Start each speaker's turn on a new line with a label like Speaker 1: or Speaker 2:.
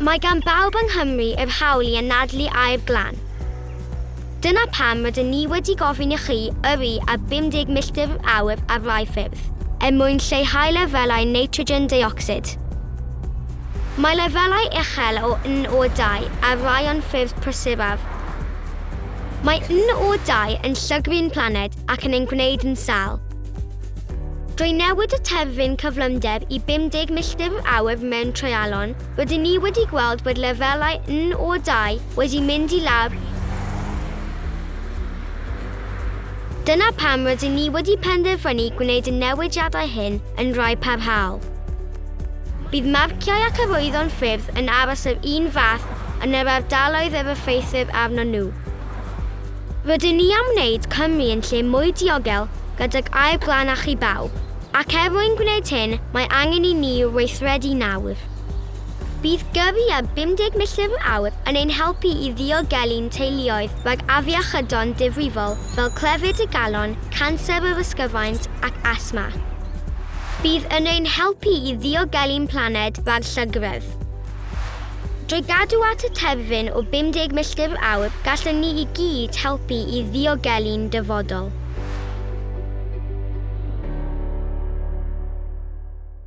Speaker 1: Mae gan bawb yng Nghymru yr hawl i anadlu a'r glan. Dyna pam rydyn ni wedi gofyn i chi yrru a 50 milltir awr ar rai ffyrdd, er mwyn lleihau lefelau nitrogen dioxid. Mae lefelau uchel o NO2 a rai o'n ffyrdd prysuraf. Mae NO2 yn llygru'n planed ac yn ein gwneud yn sal. Drwy newid y terfyn cyflymder i 50 milltir awr mewn treialon, rydyn ni wedi gweld bod lefelau N o 2 wedi mynd i lawr. Dyna pam rydyn ni wedi penderfynu gwneud y newidiadau hyn yn rhai parhaol. Bydd marciau ac arwyddo'n ffyrdd yn aros yr un fath yn yr ardaloedd yr effeithir arno nhw. Rydyn ni am wneud Cymru yn lle mwy diogel gydag air glanach i bawb. Ac er mwyn gwneud hyn, mae angen i ni weithredu nawr. Bydd gyrru a 50 milltir awr yn ein helpu i ddiogelu'n teuluoedd rhag afiachydon difrifol fel clefyd y galon, canser yr ysgyfaint ac asma. Bydd yn ein helpu i ddiogelu'n planed rhag llygrydd. Drwy gadw at y terfyn o 50 milltir awr, gallwn ni i gyd helpu i ddiogelu'n dyfodol.